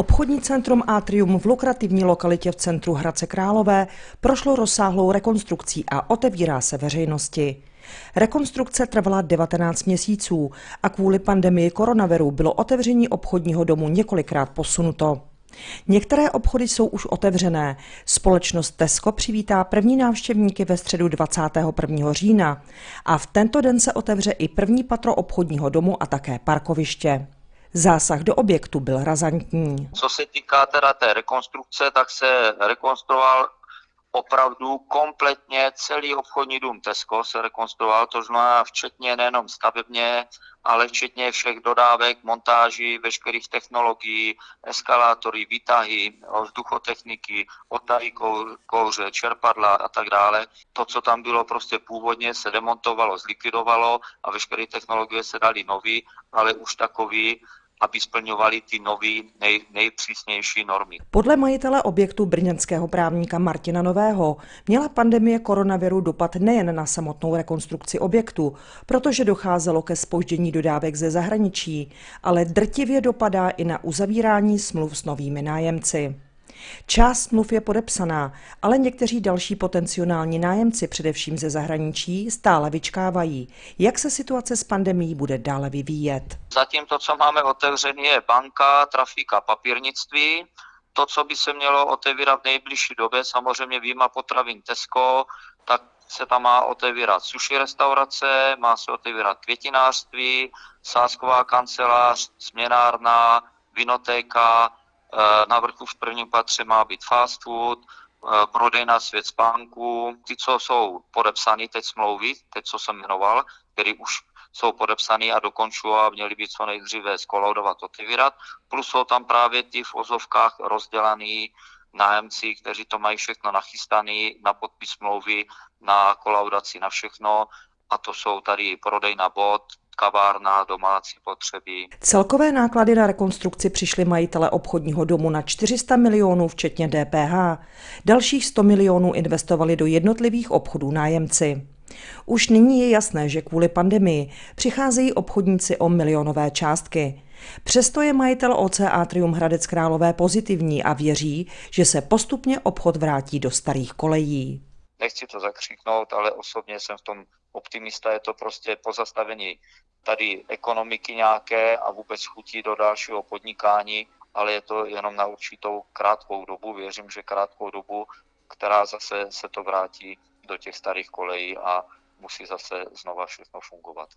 Obchodní centrum Atrium v lukrativní lokalitě v centru Hradce Králové prošlo rozsáhlou rekonstrukcí a otevírá se veřejnosti. Rekonstrukce trvala 19 měsíců a kvůli pandemii koronaviru bylo otevření obchodního domu několikrát posunuto. Některé obchody jsou už otevřené. Společnost Tesco přivítá první návštěvníky ve středu 21. října a v tento den se otevře i první patro obchodního domu a také parkoviště. Zásah do objektu byl razantní. Co se týká teda té rekonstrukce, tak se rekonstruoval opravdu kompletně celý obchodní dům Tesco se rekonstruoval, to znamená včetně nejenom stavebně, ale včetně všech dodávek, montáží, veškerých technologií, eskalátory, výtahy, vzduchotechniky, odtahy kouře, čerpadla a tak dále. To, co tam bylo prostě původně, se demontovalo, zlikvidovalo a veškeré technologie se dali nový, ale už takový, aby splňovali ty nový, nej, nejpřísnější normy. Podle majitele objektu brněnského právníka Martina Nového měla pandemie koronaviru dopad nejen na samotnou rekonstrukci objektu, protože docházelo ke spoždění dodávek ze zahraničí, ale drtivě dopadá i na uzavírání smluv s novými nájemci. Část smluv je podepsaná, ale někteří další potenciální nájemci, především ze zahraničí, stále vyčkávají. Jak se situace s pandemí bude dále vyvíjet? Zatím to, co máme otevřené, je banka, trafika, papírnictví. To, co by se mělo otevírat v nejbližší době, samozřejmě výjima potravin Tesco, tak se tam má otevírat sushi restaurace, má se otevírat květinářství, sásková kancelář, směnárna, vinotéka, na vrchu v prvním patře má být fast food, eh, prodejna svět spánku, ty, co jsou podepsané teď smlouvy, teď, co jsem jmenoval, který už jsou podepsaný a dokončují a měli být co nejdříve skolaudovat, otevírat. Plus jsou tam právě ty v ozovkách rozdělaný nájemci, kteří to mají všechno nachystané na podpis smlouvy, na kolaudaci, na všechno. A to jsou tady prodej na bod, kavárna, domácí potřeby. Celkové náklady na rekonstrukci přišly majitele obchodního domu na 400 milionů, včetně DPH. Dalších 100 milionů investovali do jednotlivých obchodů nájemci. Už nyní je jasné, že kvůli pandemii přicházejí obchodníci o milionové částky. Přesto je majitel OC Atrium Hradec Králové pozitivní a věří, že se postupně obchod vrátí do starých kolejí nechci to zakřiknout, ale osobně jsem v tom optimista, je to prostě pozastavení tady ekonomiky nějaké a vůbec chutí do dalšího podnikání, ale je to jenom na určitou krátkou dobu, věřím, že krátkou dobu, která zase se to vrátí do těch starých kolejí a musí zase znova všechno fungovat.